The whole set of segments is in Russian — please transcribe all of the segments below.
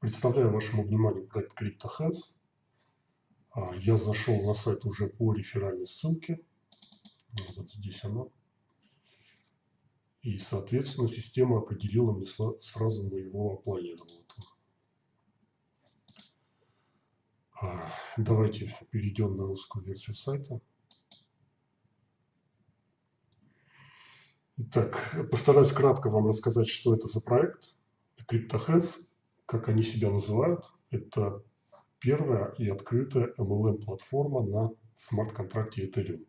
Представляю вашему вниманию проект CryptoHands. А, я зашел на сайт уже по реферальной ссылке. Вот здесь она. И, соответственно, система определила мне сразу моего оплайера. А, давайте перейдем на русскую версию сайта. Итак, постараюсь кратко вам рассказать, что это за проект. CryptoHands, как они себя называют, это первая и открытая MLM-платформа на смарт-контракте Ethereum.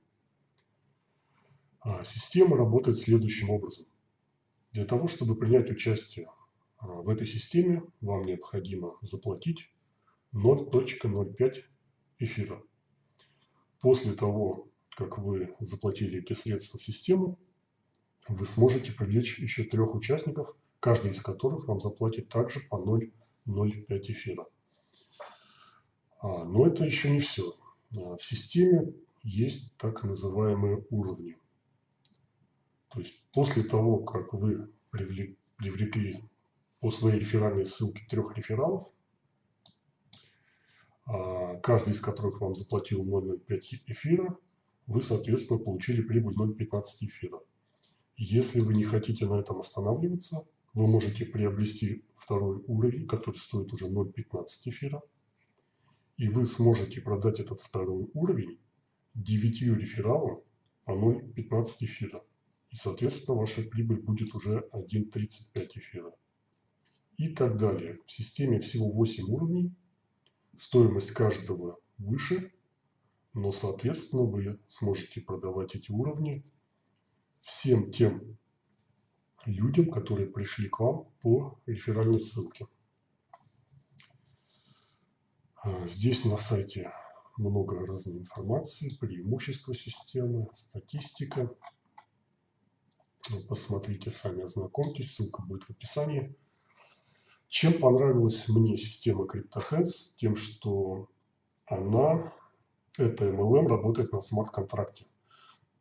А, система работает следующим образом. Для того, чтобы принять участие а, в этой системе, вам необходимо заплатить 0.05 эфира. После того, как вы заплатили эти средства в систему, вы сможете привлечь еще трех участников, каждый из которых вам заплатит также по 0,05 эфира. А, но это еще не все. А, в системе есть так называемые уровни. То есть после того, как вы привлекли по своей реферальной ссылке трех рефералов, а, каждый из которых вам заплатил 0,05 эфира, вы, соответственно, получили прибыль 0,15 эфира. Если вы не хотите на этом останавливаться, вы можете приобрести второй уровень, который стоит уже 0,15 эфира. И вы сможете продать этот второй уровень 9 рефералам по 0,15 эфира. И, соответственно, ваша прибыль будет уже 1,35 эфира. И так далее. В системе всего 8 уровней. Стоимость каждого выше, но, соответственно, вы сможете продавать эти уровни всем тем людям, которые пришли к вам по реферальной ссылке. А, здесь на сайте много разной информации, преимущества системы, статистика. Посмотрите сами, ознакомьтесь, ссылка будет в описании. Чем понравилась мне система CryptoHands? Тем, что она, эта MLM, работает на смарт-контракте.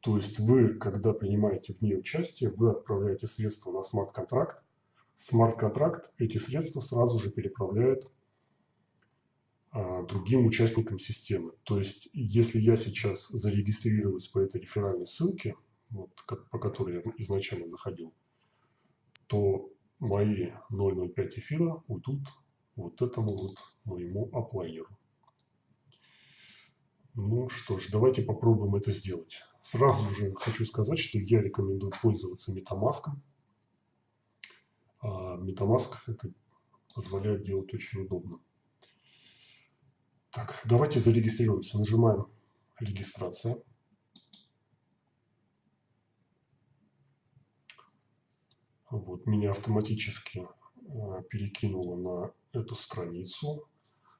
То есть вы, когда принимаете в ней участие, вы отправляете средства на смарт-контракт. Смарт-контракт эти средства сразу же переправляет а, другим участникам системы. То есть, если я сейчас зарегистрируюсь по этой реферальной ссылке, вот, как, по которой я изначально заходил, то мои 0,05 эфира уйдут вот этому вот моему оплайеру. Ну что ж, давайте попробуем это сделать. Сразу же хочу сказать, что я рекомендую пользоваться Metamask. А Metamask это позволяет делать очень удобно. Так, давайте зарегистрируемся. Нажимаем «Регистрация». Вот, меня автоматически а, перекинуло на эту страницу.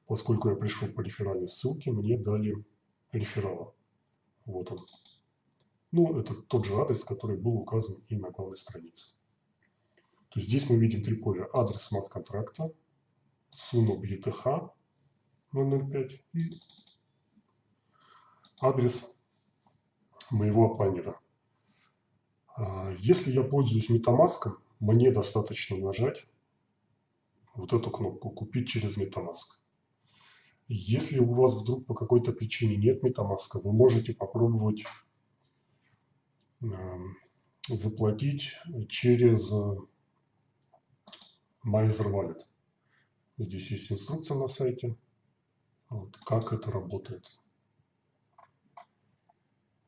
Поскольку я пришел по реферальной ссылке, мне дали реферала. Вот он. Ну, это тот же адрес, который был указан и на главной странице. То есть здесь мы видим три поля. Адрес смарт-контракта, сумма BTH 005 и адрес моего планера. А, если я пользуюсь Metamask, мне достаточно нажать вот эту кнопку «Купить через Metamask». Если у вас вдруг по какой-то причине нет Metamask, вы можете попробовать Эм, заплатить через э, MyEtherWallet. Здесь есть инструкция на сайте, вот, как это работает.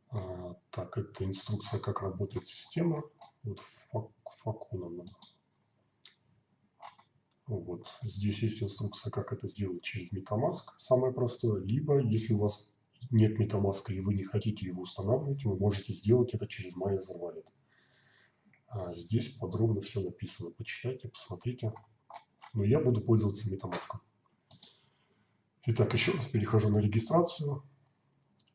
А, так, это инструкция, как работает система. Вот Факуна. Вот. Здесь есть инструкция, как это сделать через MetaMask. Самое простое. Либо, если у вас нет MetaMask и вы не хотите его устанавливать, вы можете сделать это через MyEther Wallet. А здесь подробно все написано. Почитайте, посмотрите. Но я буду пользоваться MetaMask. Итак, еще раз перехожу на регистрацию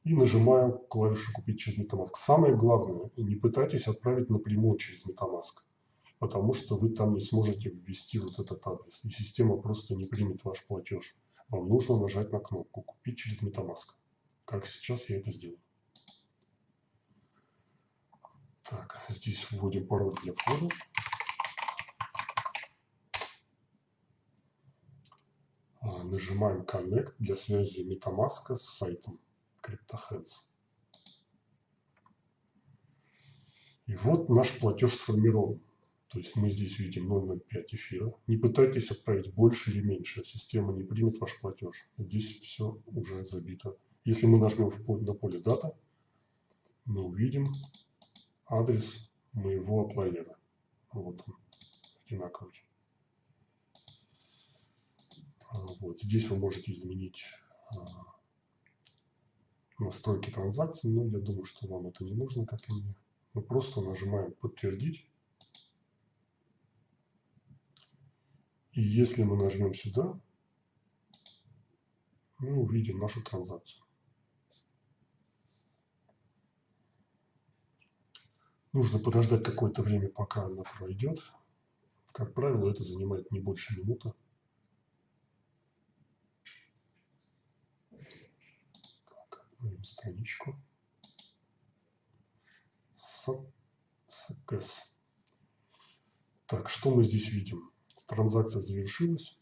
и нажимаю клавишу «Купить через MetaMask». Самое главное, не пытайтесь отправить напрямую через MetaMask, потому что вы там не сможете ввести вот этот адрес, и система просто не примет ваш платеж. Вам нужно нажать на кнопку «Купить через MetaMask» как сейчас я это сделаю. Так, здесь вводим пароль для входа. а, нажимаем Connect для связи MetaMask с сайтом CryptoHands. И вот наш платеж сформирован. То есть мы здесь видим 0,05 эфира. Не пытайтесь отправить больше или меньше. Система не примет ваш платеж. Здесь все уже забито. Если мы нажмем на поле дата, мы увидим адрес моего оплайера. Вот он, одинаковый. А, вот. Здесь вы можете изменить а, настройки транзакций, но я думаю, что вам это не нужно, как и мне. Мы просто нажимаем «Подтвердить». И если мы нажмем сюда, мы увидим нашу транзакцию. Нужно подождать какое-то время, пока она пройдет. Как правило, это занимает не больше минуты. Так, страничку. СКС. Так, что мы здесь видим? Транзакция завершилась.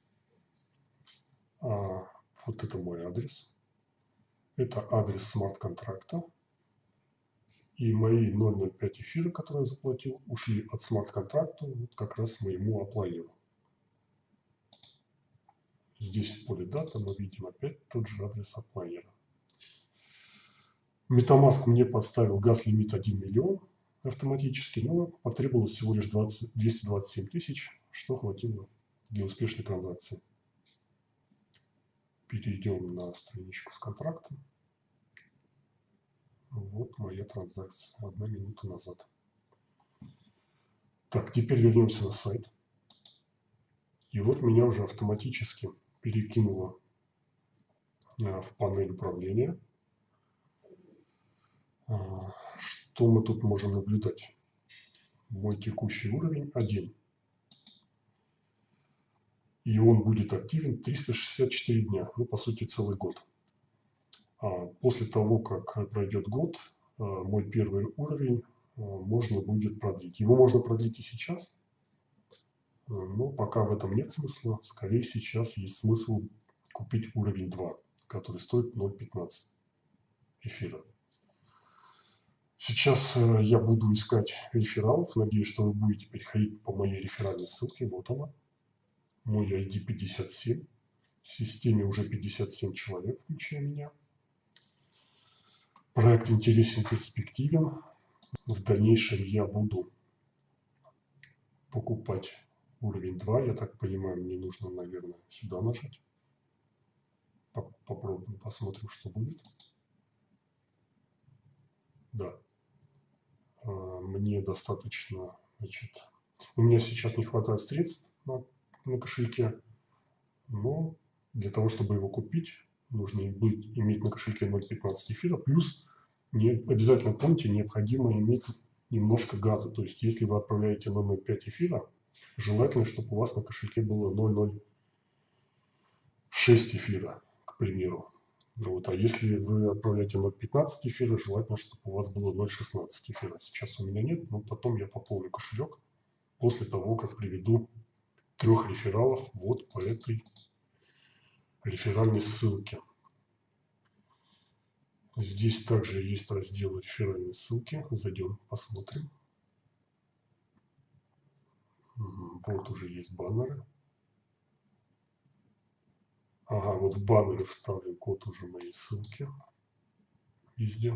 А, вот это мой адрес. Это адрес смарт-контракта. И мои 0,05 эфира, которые я заплатил, ушли от смарт-контракта вот как раз моему оплайеру. Здесь в поле дата мы видим опять тот же адрес оплайера. Metamask мне подставил газ-лимит 1 миллион автоматически, но потребовалось всего лишь 20, 227 тысяч, что хватило для успешной транзакции. Перейдем на страничку с контрактом. Вот моя транзакция, одна минута назад. Так, теперь вернемся на сайт. И вот меня уже автоматически перекинуло э, в панель управления. А, что мы тут можем наблюдать? Мой текущий уровень 1. И он будет активен 364 дня, ну, по сути, целый год. А после того, как пройдет год, а, мой первый уровень а, можно будет продлить. Его можно продлить и сейчас, но пока в этом нет смысла. Скорее, сейчас есть смысл купить уровень 2, который стоит 0.15 эфира. Сейчас э, я буду искать рефералов. Надеюсь, что вы будете переходить по моей реферальной ссылке. Вот она. Мой ID 57. В системе уже 57 человек, включая меня. Проект интересен, перспективен. В дальнейшем я буду покупать уровень 2. Я так понимаю, мне нужно, наверное, сюда нажать. Попробуем, посмотрим, что будет. Да. А, мне достаточно, значит, у меня сейчас не хватает средств на, на кошельке, но для того, чтобы его купить, нужно быть, иметь на кошельке 0,15 эфира, плюс не, обязательно помните, необходимо иметь немножко газа. То есть, если вы отправляете на 0,5 эфира, желательно, чтобы у вас на кошельке было 0,06 эфира, к примеру. Вот. А если вы отправляете 0.15 эфира, желательно, чтобы у вас было 0.16 эфира. Сейчас у меня нет, но потом я пополню кошелек после того, как приведу трех рефералов вот по этой реферальной ссылке. Здесь также есть раздел реферальной ссылки. Зайдем, посмотрим. Вот уже есть баннеры. Ага, вот в баннере вставлен код уже моей ссылки. Везде.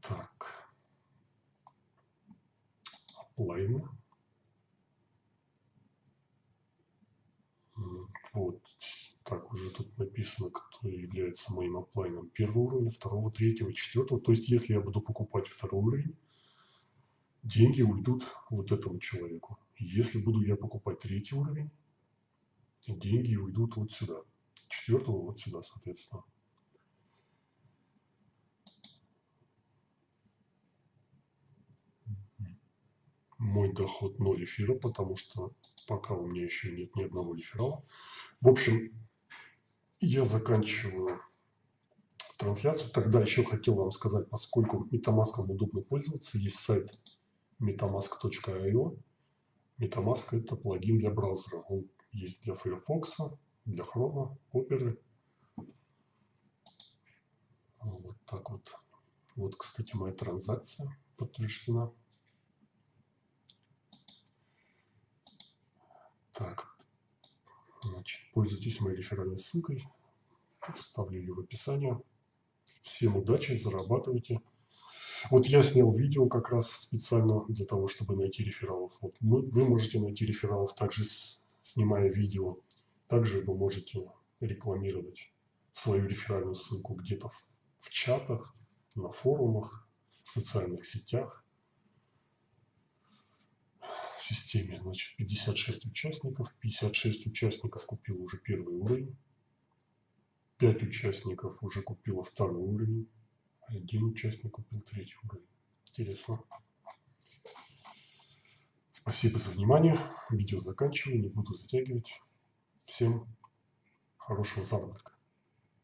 Так. Оплайны. Вот. Так, уже тут написано, кто является моим оплайном первого уровня, второго, третьего, четвертого. То есть, если я буду покупать второй уровень, деньги уйдут вот этому человеку. Если буду я покупать третий уровень, деньги уйдут вот сюда. Четвертого вот сюда, соответственно. Мой доход 0 эфира, потому что пока у меня еще нет ни одного реферала. В общем, я заканчиваю трансляцию. Тогда еще хотел вам сказать, поскольку MetaMask удобно пользоваться, есть сайт metamask.io MetaMask – это плагин для браузера. Он есть для Firefox, для Chrome, Opera. Вот так вот. Вот, кстати, моя транзакция подтверждена. Так, значит, пользуйтесь моей реферальной ссылкой. Ставлю ее в описании. Всем удачи, зарабатывайте. Вот я снял видео как раз специально для того, чтобы найти рефералов. Вот мы, вы можете найти рефералов также с, снимая видео. Также вы можете рекламировать свою реферальную ссылку где-то в, в чатах, на форумах, в социальных сетях. В системе, значит, 56 участников. 56 участников купил уже первый уровень. 5 участников уже купило второй уровень. Один участник купил третий уровень. Интересно. Спасибо за внимание. Видео заканчиваю, не буду затягивать. Всем хорошего заработка.